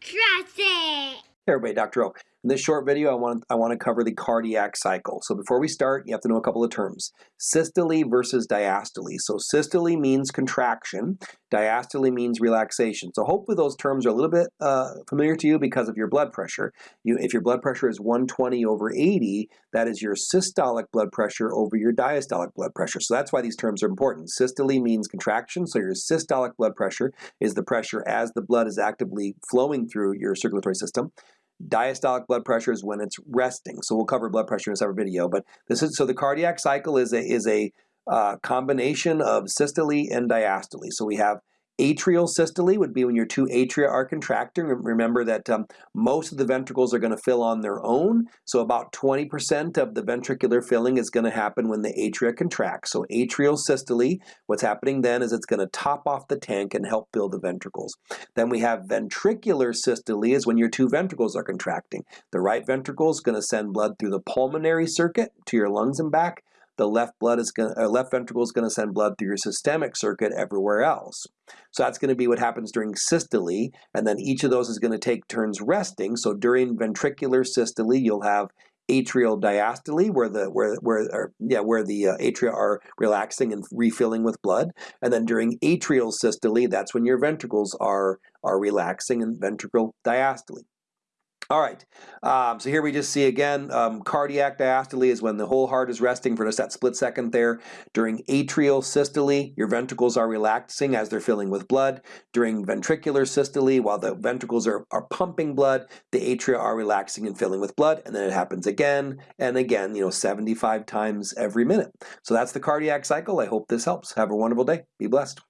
Trust it. Everybody, Dr. O. In this short video, I want, I want to cover the cardiac cycle. So before we start, you have to know a couple of terms. Systole versus diastole. So systole means contraction, diastole means relaxation. So hopefully those terms are a little bit uh, familiar to you because of your blood pressure. You, if your blood pressure is 120 over 80, that is your systolic blood pressure over your diastolic blood pressure. So that's why these terms are important. Systole means contraction, so your systolic blood pressure is the pressure as the blood is actively flowing through your circulatory system. Diastolic blood pressure is when it's resting. So we'll cover blood pressure in a separate video. But this is so the cardiac cycle is a is a uh, combination of systole and diastole. So we have Atrial systole would be when your two atria are contracting. Remember that um, most of the ventricles are going to fill on their own. So about 20% of the ventricular filling is going to happen when the atria contract. So atrial systole, what's happening then is it's going to top off the tank and help fill the ventricles. Then we have ventricular systole is when your two ventricles are contracting. The right ventricle is going to send blood through the pulmonary circuit to your lungs and back the left blood is going uh, left ventricle is going to send blood through your systemic circuit everywhere else. So that's going to be what happens during systole, and then each of those is going to take turns resting. So during ventricular systole, you'll have atrial diastole, where the where where or, yeah where the uh, atria are relaxing and refilling with blood, and then during atrial systole, that's when your ventricles are are relaxing and ventricle diastole. All right, um, so here we just see again, um, cardiac diastole is when the whole heart is resting for just that split second there. During atrial systole, your ventricles are relaxing as they're filling with blood. During ventricular systole, while the ventricles are, are pumping blood, the atria are relaxing and filling with blood, and then it happens again and again, you know, 75 times every minute. So that's the cardiac cycle. I hope this helps. Have a wonderful day. Be blessed.